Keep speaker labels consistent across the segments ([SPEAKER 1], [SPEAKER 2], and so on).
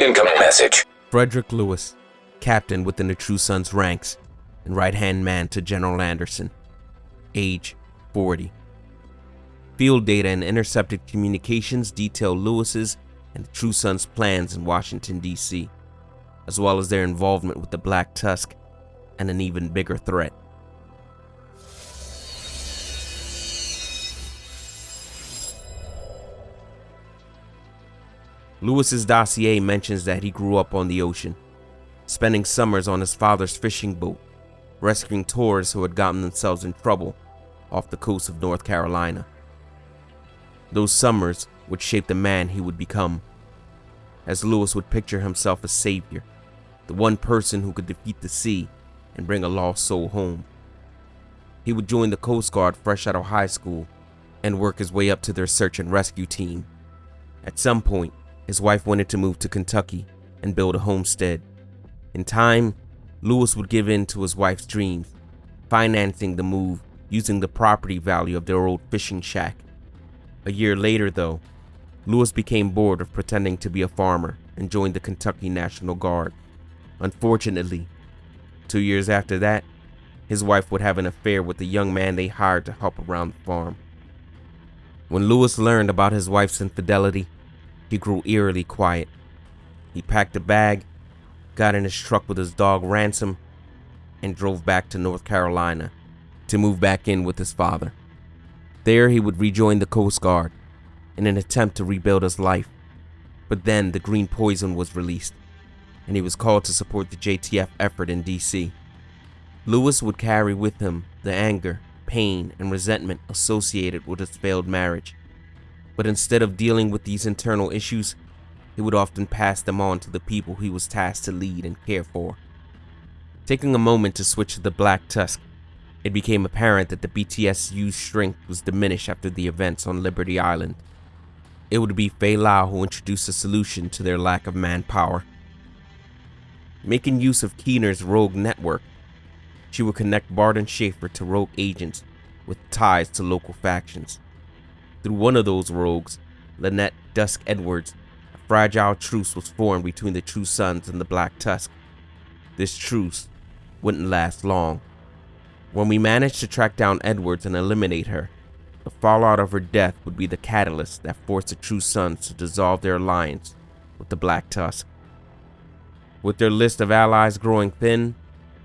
[SPEAKER 1] Incoming message.
[SPEAKER 2] Frederick Lewis, captain within the True Sons ranks and right hand man to General Anderson. Age 40. Field data and intercepted communications detail Lewis's and the True Sons' plans in Washington, D.C., as well as their involvement with the Black Tusk and an even bigger threat. Lewis's dossier mentions that he grew up on the ocean, spending summers on his father's fishing boat, rescuing tourists who had gotten themselves in trouble off the coast of North Carolina. Those summers would shape the man he would become, as Lewis would picture himself as savior, the one person who could defeat the sea and bring a lost soul home. He would join the Coast Guard fresh out of high school and work his way up to their search and rescue team. At some point, his wife wanted to move to Kentucky and build a homestead. In time, Lewis would give in to his wife's dreams, financing the move using the property value of their old fishing shack. A year later, though, Lewis became bored of pretending to be a farmer and joined the Kentucky National Guard. Unfortunately, two years after that, his wife would have an affair with the young man they hired to help around the farm. When Lewis learned about his wife's infidelity, he grew eerily quiet. He packed a bag, got in his truck with his dog Ransom, and drove back to North Carolina to move back in with his father. There he would rejoin the Coast Guard in an attempt to rebuild his life. But then the green poison was released, and he was called to support the JTF effort in DC. Lewis would carry with him the anger, pain, and resentment associated with his failed marriage. But instead of dealing with these internal issues, he would often pass them on to the people he was tasked to lead and care for. Taking a moment to switch to the Black Tusk, it became apparent that the BTSU's strength was diminished after the events on Liberty Island. It would be Faye Lau who introduced a solution to their lack of manpower. Making use of Keener's rogue network, she would connect Bart and Schaefer to rogue agents with ties to local factions. Through one of those rogues, Lynette Dusk Edwards, a fragile truce was formed between the True Sons and the Black Tusk. This truce wouldn't last long. When we managed to track down Edwards and eliminate her, the fallout of her death would be the catalyst that forced the True Sons to dissolve their alliance with the Black Tusk. With their list of allies growing thin,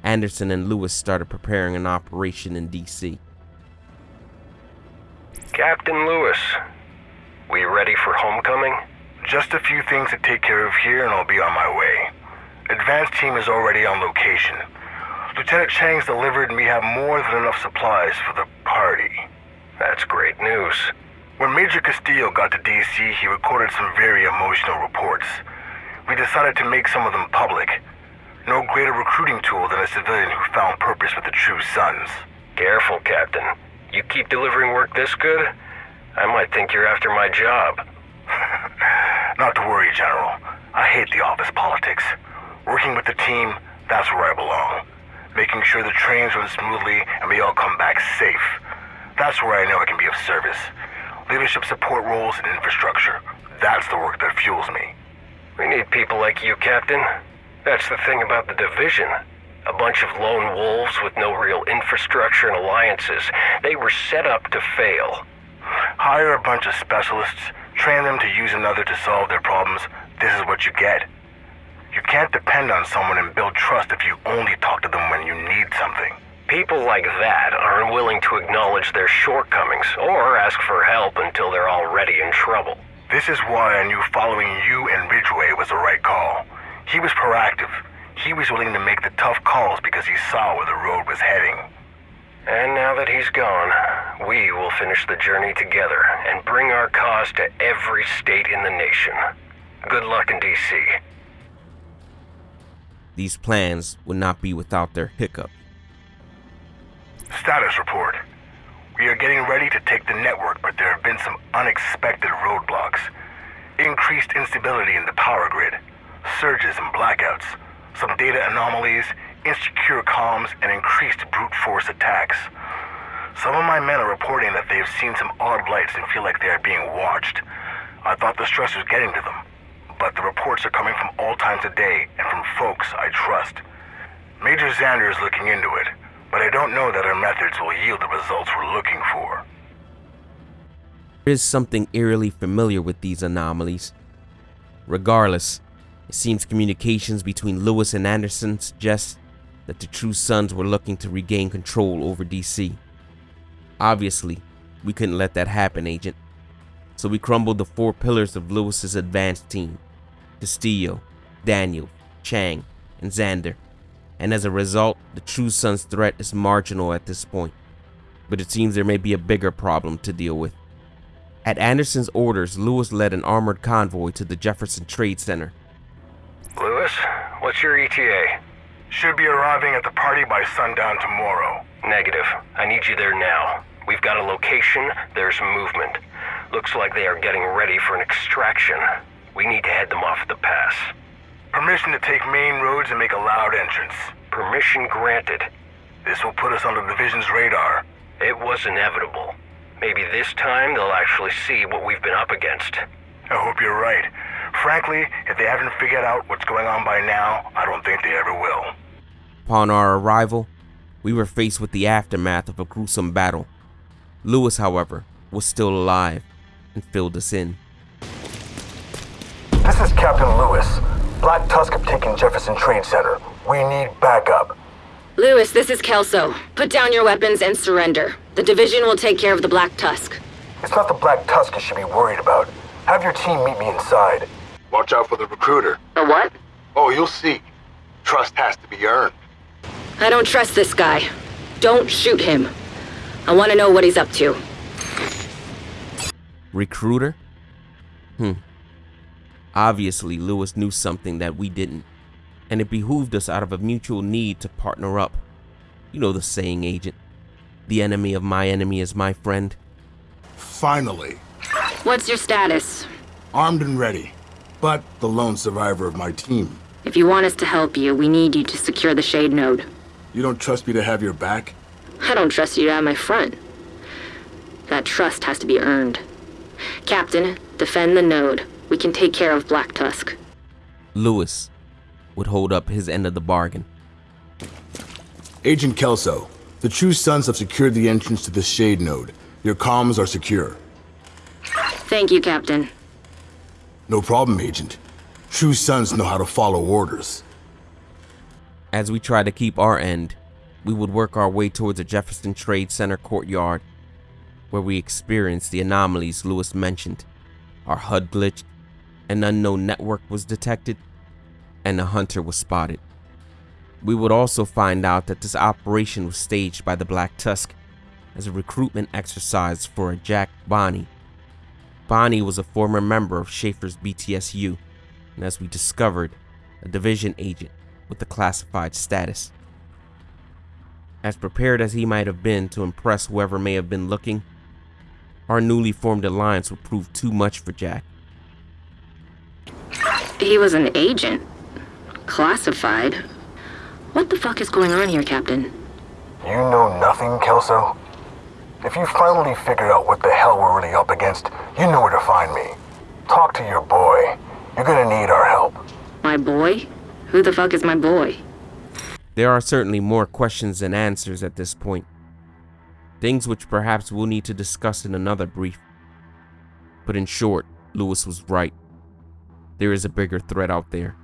[SPEAKER 2] Anderson and Lewis started preparing an operation in DC.
[SPEAKER 3] Captain Lewis, we ready for homecoming?
[SPEAKER 4] Just a few things to take care of here and I'll be on my way. Advance team is already on location. Lieutenant Chang's delivered and we have more than enough supplies for the party.
[SPEAKER 3] That's great news.
[SPEAKER 4] When Major Castillo got to DC, he recorded some very emotional reports. We decided to make some of them public. No greater recruiting tool than a civilian who found purpose with the True Sons.
[SPEAKER 3] Careful, Captain. You keep delivering work this good, I might think you're after my job.
[SPEAKER 4] Not to worry, General. I hate the office politics. Working with the team, that's where I belong. Making sure the trains run smoothly and we all come back safe. That's where I know I can be of service. Leadership support roles and infrastructure. That's the work that fuels me.
[SPEAKER 3] We need people like you, Captain. That's the thing about the division. A bunch of lone wolves with no real infrastructure and alliances. They were set up to fail.
[SPEAKER 4] Hire a bunch of specialists, train them to use another to solve their problems. This is what you get. You can't depend on someone and build trust if you only talk to them when you need something.
[SPEAKER 3] People like that are unwilling to acknowledge their shortcomings or ask for help until they're already in trouble.
[SPEAKER 4] This is why I knew following you and Ridgeway was the right call. He was proactive. He was willing to make the tough calls because he saw where the road was heading.
[SPEAKER 3] And now that he's gone, we will finish the journey together and bring our cause to every state in the nation. Good luck in D.C.
[SPEAKER 2] These plans would not be without their hiccup.
[SPEAKER 4] Status report. We are getting ready to take the network, but there have been some unexpected roadblocks. Increased instability in the power grid, surges and blackouts, some data anomalies, insecure comms, and increased brute force attacks. Some of my men are reporting that they've seen some odd lights and feel like they are being watched. I thought the stress was getting to them, but the reports are coming from all times of day and from folks I trust. Major Xander is looking into it, but I don't know that our methods will yield the results we're looking for.
[SPEAKER 2] There is something eerily familiar with these anomalies. Regardless, it seems communications between Lewis and Anderson suggest that the True Sons were looking to regain control over DC. Obviously, we couldn't let that happen, Agent. So we crumbled the four pillars of Lewis's advanced team Castillo, Daniel, Chang, and Xander. And as a result, the True Sons threat is marginal at this point. But it seems there may be a bigger problem to deal with. At Anderson's orders, Lewis led an armored convoy to the Jefferson Trade Center.
[SPEAKER 3] Lewis, what's your ETA?
[SPEAKER 4] Should be arriving at the party by sundown tomorrow.
[SPEAKER 3] Negative. I need you there now. We've got a location, there's movement. Looks like they are getting ready for an extraction. We need to head them off at the pass.
[SPEAKER 4] Permission to take main roads and make a loud entrance.
[SPEAKER 3] Permission granted.
[SPEAKER 4] This will put us on the division's radar.
[SPEAKER 3] It was inevitable. Maybe this time they'll actually see what we've been up against.
[SPEAKER 4] I hope you're right. Frankly, if they haven't figured out what's going on by now, I don't think they ever will.
[SPEAKER 2] Upon our arrival, we were faced with the aftermath of a gruesome battle. Lewis, however, was still alive and filled us in.
[SPEAKER 4] This is Captain Lewis. Black Tusk have taken Jefferson Trade Center. We need backup.
[SPEAKER 1] Lewis, this is Kelso. Put down your weapons and surrender. The division will take care of the Black Tusk.
[SPEAKER 4] It's not the Black Tusk you should be worried about. Have your team meet me inside. Watch out for the recruiter.
[SPEAKER 1] A what?
[SPEAKER 4] Oh, you'll see. Trust has to be earned.
[SPEAKER 1] I don't trust this guy. Don't shoot him. I want to know what he's up to.
[SPEAKER 2] Recruiter? Hmm. Obviously, Lewis knew something that we didn't, and it behooved us out of a mutual need to partner up. You know the saying, Agent. The enemy of my enemy is my friend.
[SPEAKER 5] Finally,
[SPEAKER 1] What's your status?
[SPEAKER 5] armed and ready, but the lone survivor of my team.
[SPEAKER 1] If you want us to help you, we need you to secure the Shade Node.
[SPEAKER 5] You don't trust me to have your back?
[SPEAKER 1] I don't trust you to have my front. That trust has to be earned. Captain, defend the node. We can take care of Black Tusk.
[SPEAKER 2] Lewis would hold up his end of the bargain.
[SPEAKER 5] Agent Kelso, the True Sons have secured the entrance to the Shade Node. Your comms are secure.
[SPEAKER 1] Thank you, Captain.
[SPEAKER 5] No problem, Agent. True Sons know how to follow orders.
[SPEAKER 2] As we tried to keep our end, we would work our way towards the Jefferson Trade Center courtyard, where we experienced the anomalies Lewis mentioned. Our HUD glitched, an unknown network was detected, and a hunter was spotted. We would also find out that this operation was staged by the Black Tusk as a recruitment exercise for a Jack Bonney. Bonney was a former member of Schaefer's BTSU, and as we discovered, a division agent with a classified status. As prepared as he might have been to impress whoever may have been looking, our newly formed alliance would prove too much for Jack.
[SPEAKER 1] He was an agent. Classified. What the fuck is going on here, Captain?
[SPEAKER 4] You know nothing, Kelso? If you finally figured out what the hell we're really up against, you know where to find me. Talk to your boy. You're gonna need our help.
[SPEAKER 1] My boy? Who the fuck is my boy?
[SPEAKER 2] There are certainly more questions than answers at this point. Things which perhaps we'll need to discuss in another brief. But in short, Lewis was right. There is a bigger threat out there.